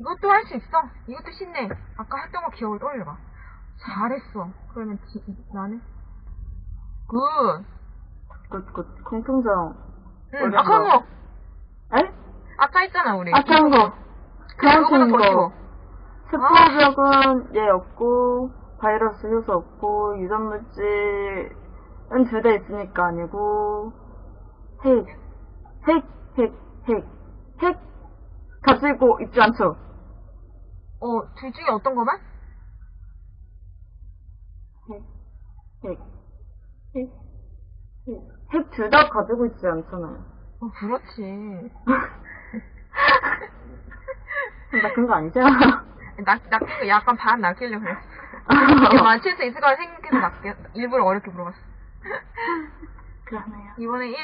이것도 할 수 있어. 이것도 쉽네. 아까 했던 거 기억을 떠올려봐. 잘했어. 그러면 지, 나는? 굿. 그, 그, 공통점. 응, 어려운 아까 거. 거. 에? 아까 했잖아, 우리. 아까 한 거. 그런 더 거. 세포적은 얘 없고, 바이러스 효소 없고, 유전물질은 두 대 있으니까 아니고, 핵, 핵, 핵, 핵, 핵, 가지고 있지 않죠? 어, 둘 중에 어떤 거만? 핵, 핵, 핵, 핵. 핵둘 다 가지고 있지 않잖아요. 어, 그렇지. 나 그런 거 아니잖아. 낚, 낚인 거 약간 반 낚이려고 그랬어. 이거 맞출 수 있을 거라 생각해서 낚여, 일부러 어렵게 물어봤어. 그러네요. 이번에 1,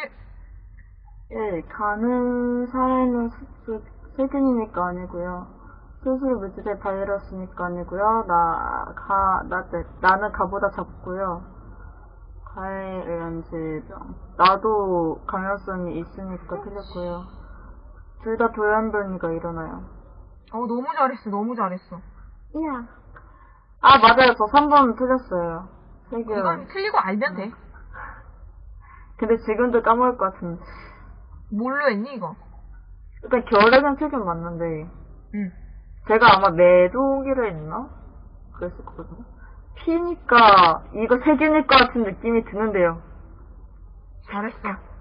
예, 간을 살아있는 수, 세균이니까 아니고요. 스스로 물질의 바이러스니까 아니고요. 나, 가, 나, 네, 나는 가보다 작고요. 가에 의한 질병. 나도 감염성이 있으니까 틀렸고요. 둘 다 돌연변이가 일어나요. 어, 너무 잘했어, 너무 잘했어. 이야. 아, 맞아요. 저 3번 틀렸어요. 세균. 이건 틀리고 알면 돼. 근데 지금도 까먹을 것 같은데. 뭘로 했니, 이거? 일단 결핵은 세균 맞는데. 응. 제가 아마 매도기를 했나? 그랬을 거거든요. 피니까 이거 세균일 것 같은 느낌이 드는데요. 잘했어.